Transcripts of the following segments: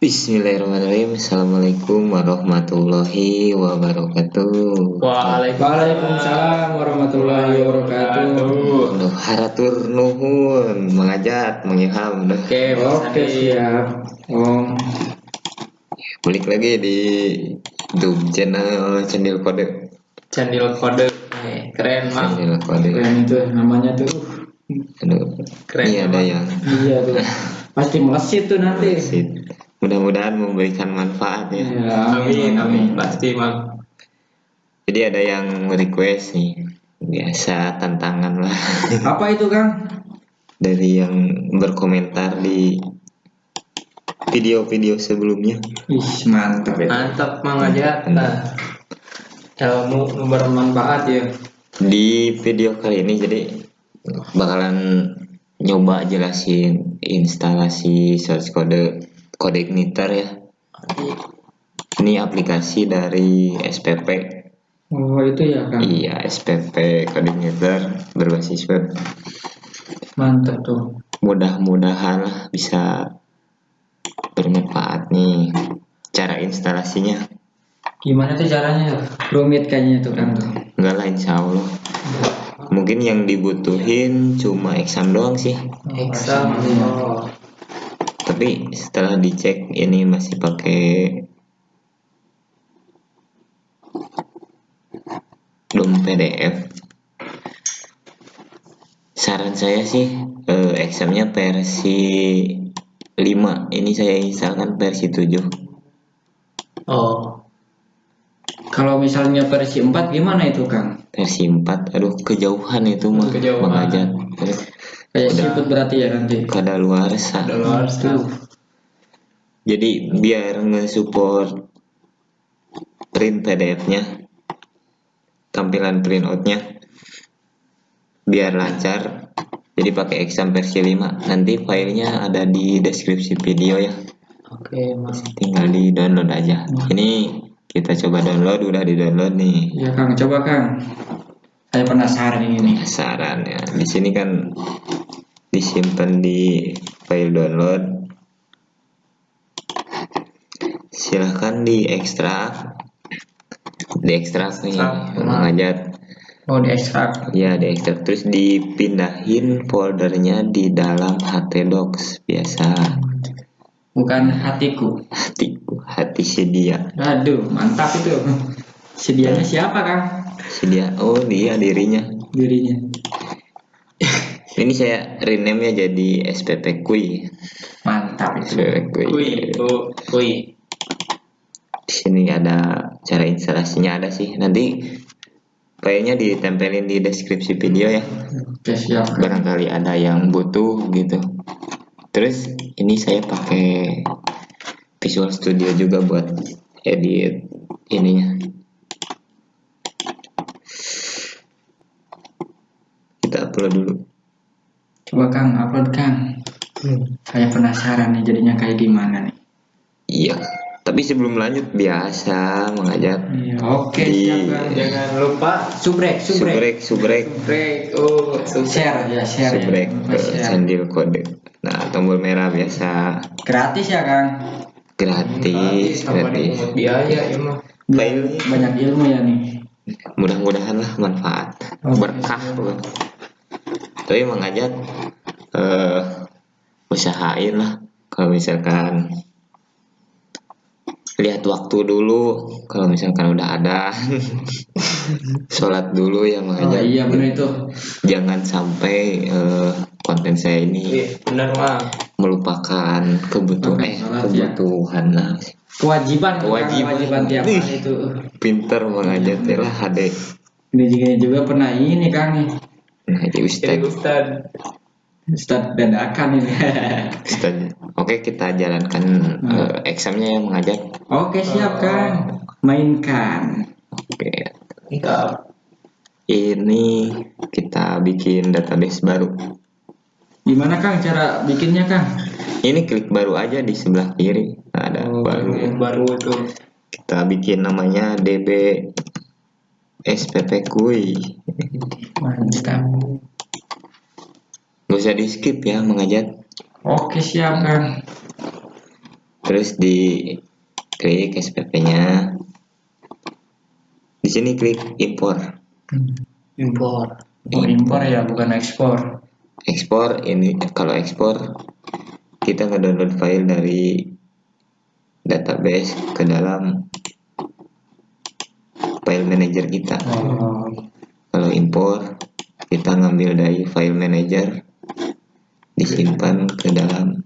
Bismillahirrahmanirrahim. Assalamualaikum warahmatullahi wabarakatuh. Waalaikumsalam warahmatullahi wabarakatuh. Nuh haratur nuhun, mengajak, mengilham. Oke, oke siap. Om, Balik lagi di YouTube channel channel kode. Channel kode Eh, keren mang Channel kode. keren itu namanya tuh. Aduh, Keren ini ada yang Iya tuh. Pasti melesit tuh nanti. Sip. Mudah-mudahan memberikan manfaat ya. Ya, amin amin pasti mang Jadi ada yang request nih. Biasa tantangan lah Apa itu Kang? dari yang berkomentar di video-video sebelumnya. Ih mantap itu. mantap mang aja nah ilmu bermanfaat ya Di video kali ini jadi bakalan nyoba jelasin instalasi source code kode igniter ya. Ini aplikasi dari SPP. Oh itu ya Kang. Iya, SPP kode igniter berbasis web. Mantap tuh. Mudah-mudahan bisa bermanfaat nih cara instalasinya. Gimana tuh caranya? Rumit kayaknya tuh Kang tuh. Enggak lah insya Allah. Mungkin yang dibutuhin cuma exam doang sih. exam oh. Tapi setelah dicek ini masih pakai DOM PDF. Saran saya sih eh, examnya versi 5. Ini saya instalkan versi 7. oh Kalau misalnya versi 4 gimana itu Kang? Versi 4. Aduh, kejauhan itu mah Kejauhan. mengajak. Kayak Udah. siput berarti ya nanti. Kada luar sah. ada luar Tuh. Jadi biar nge-support print PDF-nya, tampilan printout-nya, biar lancar. Jadi pakai exam versi 5. Nanti filenya ada di deskripsi video ya. oke mang Tinggal di download aja. Ini kita coba download, udah di download nih. Ya Kang, coba Kang. Saya penasaran ini nih. Saran ya. Di sini kan disimpan di file download. Silahkan diekstrak. Diekstrak nih, Ekstrak. mengajak. Oh, di ekstrak. Ya, diekstrak terus dipindahin foldernya di dalam htdocs biasa. Bukan hatiku. Hatiku, hati si dia. Aduh, mantap itu. Sedianya siapa Kang? Si dia, oh dia dirinya. Dirinya. Ini saya rename ya jadi SPP Kui. Mantap itu. SPP Kui. kui kui Di sini ada cara instalasinya ada sih. Nanti filenya ditempelin di deskripsi video ya. Oke, siap. Barangkali ada yang butuh gitu. Terus ini saya pakai Visual Studio juga buat edit ininya. Kita upload dulu. Coba Kang, upload Kang. Saya penasaran nih jadinya kayak gimana nih. Iya. Tapi sebelum lanjut biasa mengajak Iya, oke Di- siap Kang. jangan lupa Subrek, subrek. subrek subrek oh sukses Share ya, share subrek ya. ke Share. sandil kode. Nah tombol merah biasa Gratis ya Kang. gratis gratis. dipungut biaya ya mah Filenya Banyak ilmu ya nih. mudah-mudahan lah manfaat Oke. berkah. Tapi mengajak eh usahain lah kalau misalkan lihat waktu dulu kalau misalkan udah ada sholat dulu ya Oh mengajak iya benar itu. jangan sampai eh, konten saya ini iya benar melupakan kebutuhan Oke, eh sholat ya. kebutuhan lah Kewajiban. Kewajiban. kewajiban tiap hari itu. pinter mengajak ya lah HD Ini juga, juga pernah ini Kang nih. jadi jadi Ustaz ustad Ustaz dadakan ini. Ustaz. Oke kita jalankan Hmm. eh, examnya yang mengajak Oke siap Kang. Mainkan. Oke ini kita bikin database baru Gimana Kang cara bikinnya Kang? ini klik baru aja di sebelah kiri Nah, ada Oh, baru yang baru itu kita bikin namanya db SPP Kui Mantap. Gak usah di skip ya mengajak Oke siap Kang. terus di klik SPP-nya. Di sini klik impor. impor Oh, impor ya, bukan ekspor. Ekspor ini kalau ekspor kita ngedownload file dari database ke dalam file manager kita. Kalau impor kita ngambil dari file manager disimpan ke dalam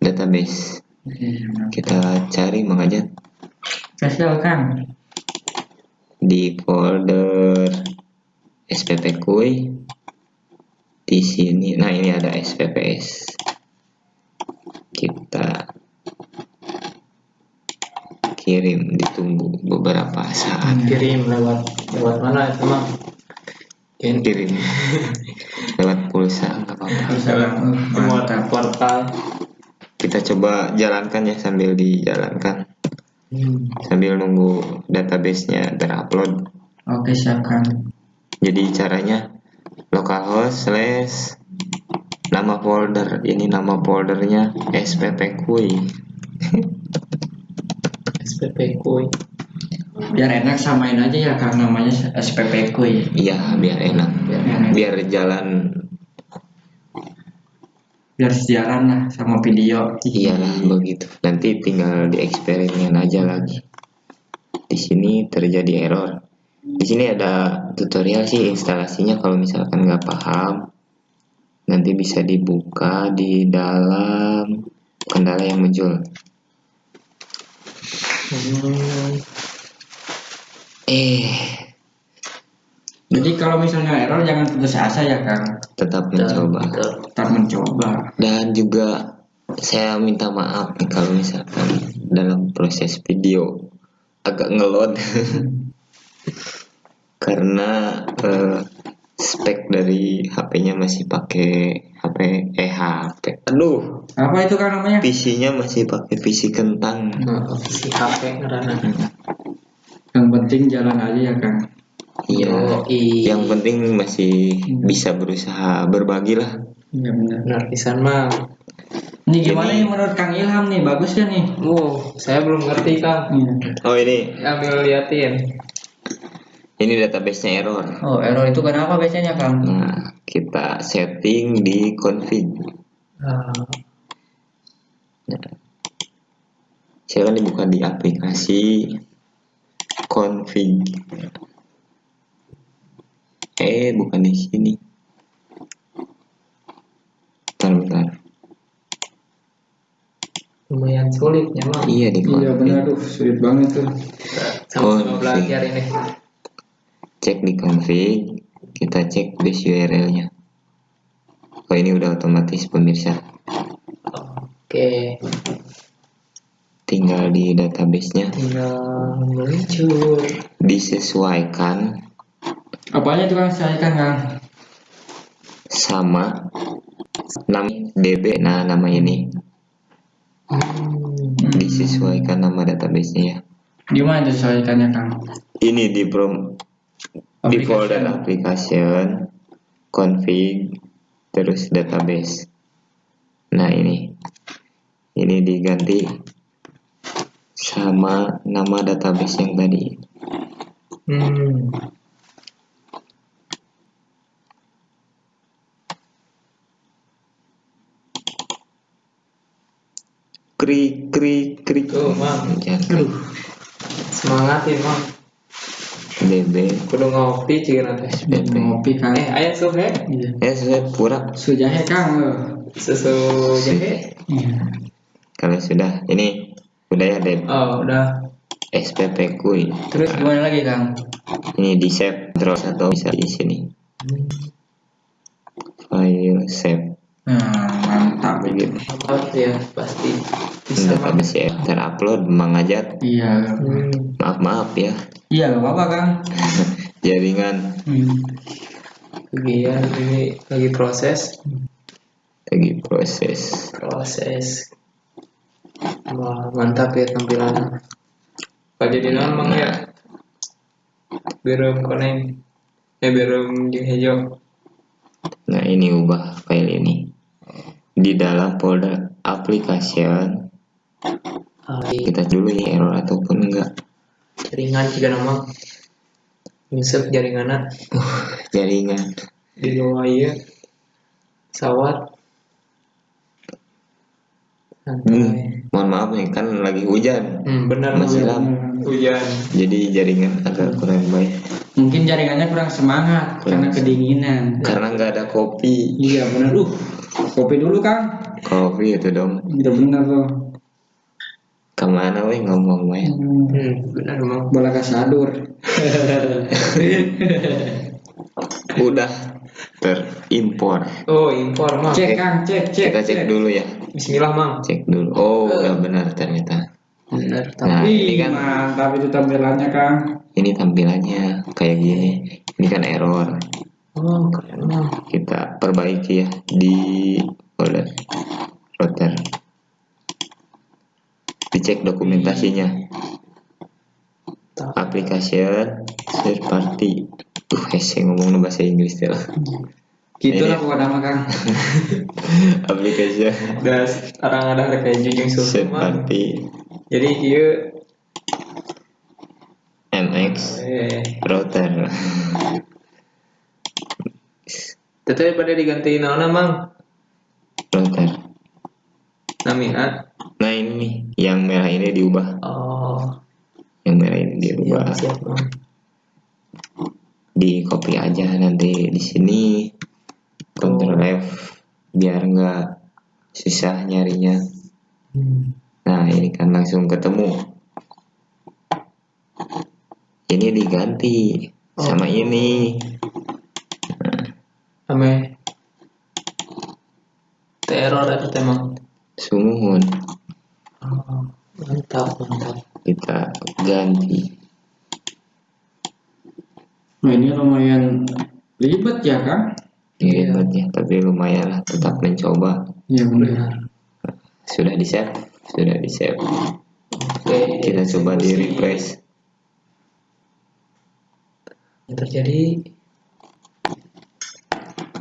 database. Kita cari mengajak Spesial Kang. di folder SPP Kui di sini nah ini ada SPPS kita kirim ditunggu beberapa saat. Kirim lewat lewat mana itu mah Kirim kirim. Lewat pulsa nggak apa-apa. Lewat portal. Kita coba jalankan ya sambil dijalankan. Hmm. sambil nunggu database-nya terupload. Oke, siap Kang. jadi caranya localhost slash nama folder. Ini nama foldernya SPP Kui. SPP kuy Biar enak samain aja ya Kang namanya SPP Kuy. iya biar enak Biar enak. biar jalan Biar sejalan lah sama video. iyalah begitu nanti tinggal dieksperimen aja lagi di sini terjadi error di sini ada tutorial sih instalasinya kalau misalkan nggak paham nanti bisa dibuka di dalam kendala yang muncul Hmm. Eh Jadi kalau misalnya error jangan putus asa ya Kang. tetap mencoba. Tetap mencoba. dan juga saya minta maaf nih kalau misalkan dalam proses video agak ngelot karena eh, spek dari HP-nya masih pakai HP eh HP aduh Apa itu Kang namanya? PC-nya masih pakai PC kentang Nah, si HP ngerana Yang penting jalan aja ya Kang. iya. Yang penting masih bisa berusaha berbagi lah. Iya benar. benar pisan mah Ini gimana Jadi- nih menurut Kang Ilham nih? Bagus kan nih? wow saya belum ngerti kang. Iya. oh ini. Ambil liatin. Ini database-nya error. Oh error itu kenapa biasanya Kang? nah kita setting di config. Ah, silakan dibuka di aplikasi config. Eh bukan di sini. Bentar bentar. Lumayan sulit ya mah iya di Iya config. benar tuh sulit banget tuh. sama-sama Config. belajar ini. Cek di config. Kita cek base URL nya oh ini udah otomatis pemirsa. Oke tinggal di database nya tinggal meluncur disesuaikan Apanya tuh Kang? Saya kan Kang. sama nama DB nah nama ini hmm. disesuaikan nama database nya ya Gimana disesuaikannya Kang? ini di prom di folder application config terus database nah ini ini diganti sama nama database yang tadi Hmm. krik krik krik Tuh, Mang. Jangan. semangatin mah DB kudu ngopi cik nanti SPP Ngopi Kang. eh ayah sup ya Iya. ya sudah pura Sujahe Kang. eh. susu jahe Iya. kalau sudah ini udah ya DB oh udah. SPP kui Terus gimana lagi Kang? ini di save terus atau bisa di sini? File save. Nah, mantap. Begitu Apa ya pasti. Bisa. Mah database ya terupload mengajak Iya. hmm. maaf maaf ya. Iya, gak apa-apa Kang. jaringan. Hmm. kegiatan ini lagi proses. Lagi proses. Proses wah mantap ya tampilannya. Pak jadi nama ya? Belum koneng eh jeung hijau nah ini ubah file ini. Di dalam folder application. Hari kita dulu ya error ataupun enggak. Jaringan juga nama. Nyusup jaringan jaringan. Di bawah iya. Pesawat hmm, mohon maaf nih kan lagi hujan hmm, benar Masih hujan jadi jaringan agak kurang baik Mungkin jaringannya kurang semangat Kurang karena kedinginan. karena nggak ada kopi Iya benar. Uh, kopi dulu Kang. kopi itu dong Udah benar tuh. ke mana weh ngomong weh Hmm. hmm, benar emang Bola kasadur. udah terimpor. Oh impor mang. Cek Kang, cek, cek. kita cek dulu ya. Bismillah mang. Cek dulu. Oh udah benar ternyata. Benar Nah, tapi ini Wih, kan- mantap itu tampilannya Kang. ini tampilannya kayak gini. Ini kan error. Oh keren kita perbaiki ya di folder. Router. Dicek dokumentasinya. Application third party hese ngomong bahasa Inggris ya Gitu Ini. lah pokoknya mah Kang. application dan orang ada kayak jujung mang party jadi iya. MX eh. Router. Tetep pada diganti naon mang? Router. Namina nah ini yang merah ini diubah. Oh. Yang merah ini siap diubah siap mang di copy aja nanti di sini. Ctrl F biar nggak susah nyarinya. Hmm. nah ini kan langsung ketemu. Ini diganti sama ini. Ame. Teror itu emang sumuhun oh, mantap mantap. Kita ganti Nah, ini lumayan ribet ya Kang. ini ribetnya tapi lumayan lah tetap mencoba. Iya benar. sudah di save sudah di save oke kita coba di refresh. Yang terjadi.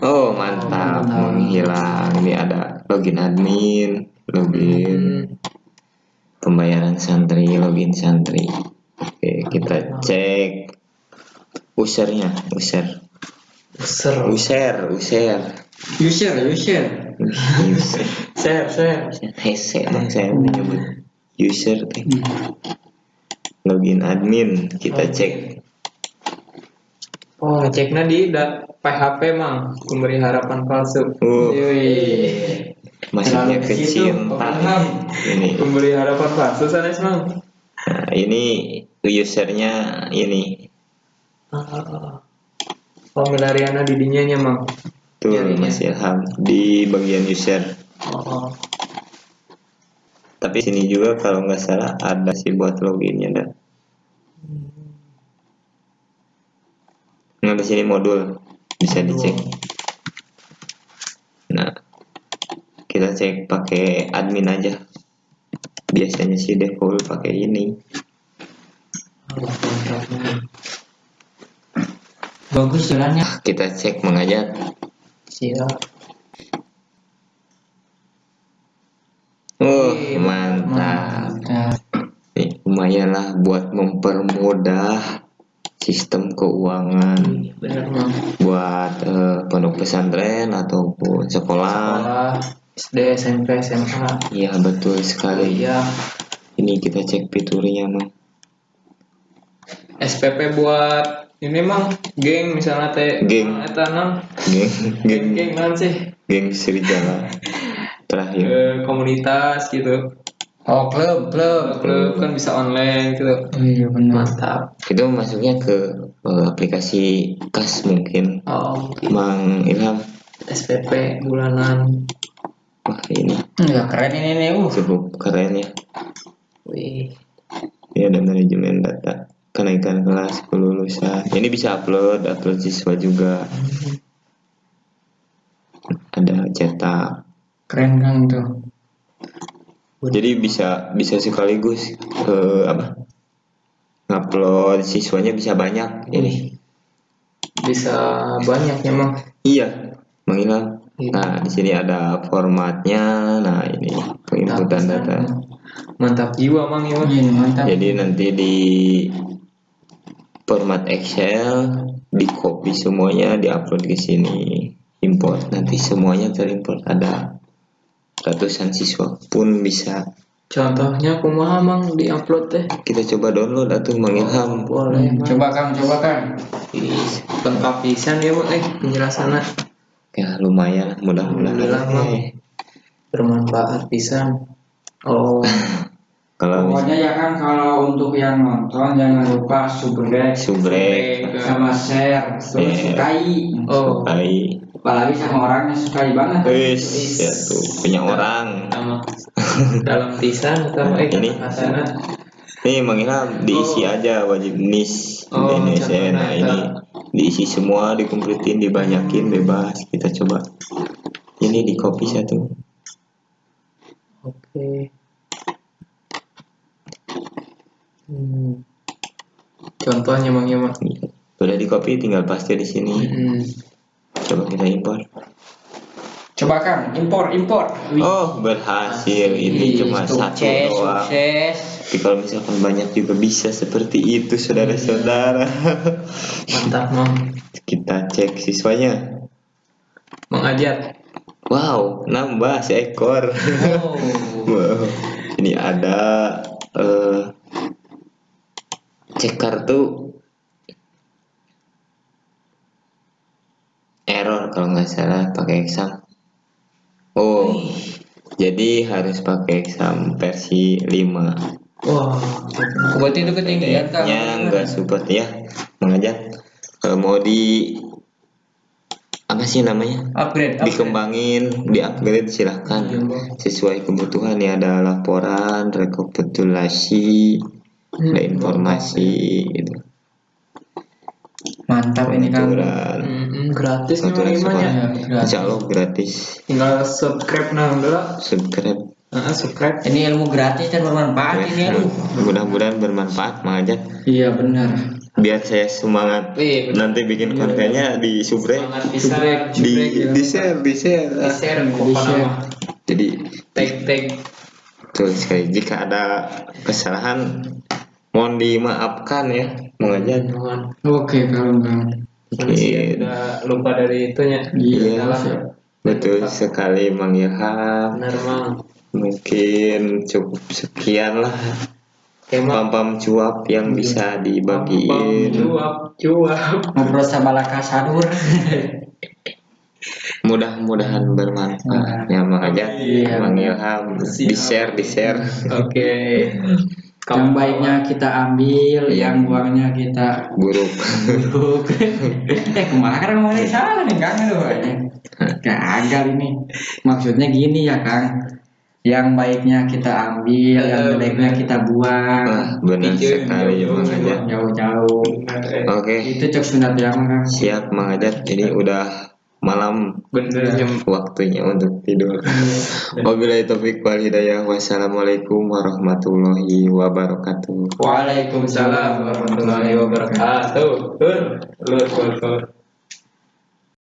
Oh mantap mantap. menghilang. Ini ada login admin login pembayaran santri login santri. Oke kita cek usernya user. Seru user user. User, user. user. Share share. Hese bang saya menyebut user Hmm. login admin kita cek. Oh ceknya di da, PHP mang. Pemberi harapan palsu. Uh. Yoi. masuknya Terlalu ke ke situ, cinta paham. ini. Pemberi harapan palsu sanes mang. Nah, ini usernya ini ah, oh milariana di dinya nya mang? Tuh Nyarinya. Mas Ilham di bagian user. Oh, oh. tapi sini juga kalau nggak salah ada sih buat loginnya dah nah di sini modul. Bisa dicek. Nah kita cek pakai admin aja. Biasanya sih default pakai ini Oh, mantap, Mang. Bagus jalannya. kita cek mengajak siap oh Wih, mantap Mantap. Nih, lumayan lah buat mempermudah sistem keuangan mang buat eh, pondok pesantren ataupun sekolah sekolah SD SMP SMA Iya betul sekali. iya Ini kita cek fiturnya mah. SPP buat ini mang geng misalnya teh Geng. ah, eta nang Geng, geng geng, geng naon sih geng serigala. Terakhir. Eh, komunitas gitu Oh, klub, klub. klub kan bisa online gitu Iya benar. mantap Itu masuknya ke eh, aplikasi kas mungkin. oh mungkin Mang Ilham. SPP bulanan Wah ini Enggak keren ini nih. Uh. cukup keren ya. wih Ini ada manajemen data kenaikan kelas kelulusan. Ini bisa upload, upload siswa juga. Ada cetak. Keren Kang tuh. Jadi bisa bisa sekaligus eh, apa? Ngupload siswanya bisa banyak ini. bisa banyak emang Iya, Bang Ilham. Iya. Nah, di sini ada formatnya. Nah, ini penginputan data. Mantap jiwa mang ya. Iya, mantap. Jadi nanti di format Excel di copy semuanya diupload ke sini import nanti semuanya terimport ada ratusan siswa pun bisa Contohnya kumaha mang di-upload teh. kita coba download atau mengilham Boleh Hmm, Mang. Coba Kang, coba Kang. Lengkap pisan ya Mang eh penjelasannya ya lumayan mudah-mudahan Mang. Eh, bermanfaat pisan. Oh, kalau bisa Pokoknya ya kan kalau untuk yang nonton jangan lupa subrek subrek sama share terus Share. sukai. oh, sukai Apalagi sama orang yang sukai banget. wis ya tuh punya orang sama dalam pisan atau eh Ini. nih mengilham diisi Oh. aja wajib nis Oh, Indonesia nah ini diisi semua dikumpulin dibanyakin bebas kita coba ini di copy satu Oke. Hmm. Contohnya Mang ya Mang. Sudah di copy tinggal paste di sini. Hmm. Coba kita import. Coba Kang, impor, impor. Wih. Oh, berhasil. Ini cuma satu sukses, doang. Sukses. Tapi kalau misalkan banyak juga bisa seperti itu, saudara-saudara. Mantap Mang. Kita cek siswanya. Mang Ajat. Wow, nambah seekor. Oh. wow. Ini ada eh cek kartu error kalau nggak salah pakai exam. Oh, jadi harus pakai exam versi 5 Wah. Berarti itu ketinggian Kang. nya nggak support ya mengajar kalau mau di apa sih namanya Upgrade, upgrade. dikembangin di upgrade silahkan sesuai kebutuhan ya ada laporan rekapitulasi ada informasi gitu Mantap ini Kang. aturan Hmm, gratis Mang Iman ya. gratis. insya Allah gratis Tinggal subscribe nah udah. subscribe Nah, subscribe. Ini ilmu gratis dan bermanfaat ini aduh. mudah-mudahan bermanfaat mengajar Iya benar. biar saya semangat bener. nanti bikin kontennya di subrek Semangat bisa di di share di share di share Di share. jadi Tag tag. Betul sekali. Jika ada kesalahan, mohon dimaafkan ya, mengajar. Mohon. Oke Kang, Kang. Manusia Iya. udah lupa dari itunya. Iya. Betul sekali, Mang Ilham. Benar Mang. Mungkin cukup sekian lah pam-pam cuap yang bisa dibagiin. cuap cuap. Ngobrol sama Laka Sadur. Mudah-mudahan bermanfaat ya, mengajar. Iya. Mang Ilham, di share, di share. Oke. Yang baiknya kita ambil, Iya. yang buangnya kita Buruk. buruk. eh kemarin ngomongnya salah nih Kang aduh. Gagal ini. Maksudnya gini ya Kang. Yang baiknya kita ambil, yang Eh, jeleknya kita buang. Wah, benar Iya, sekali, iya. Jauh-jauh. Oke, Itu cek sunat yang Kang. siap Mang Ajar. Ini udah malam Bener jam. waktunya untuk tidur. Wabillahi taufiq wal hidayah. Wassalamualaikum warahmatullahi wabarakatuh. Waalaikumsalam warahmatullahi wabarakatuh. Lur, lur, lur, lur.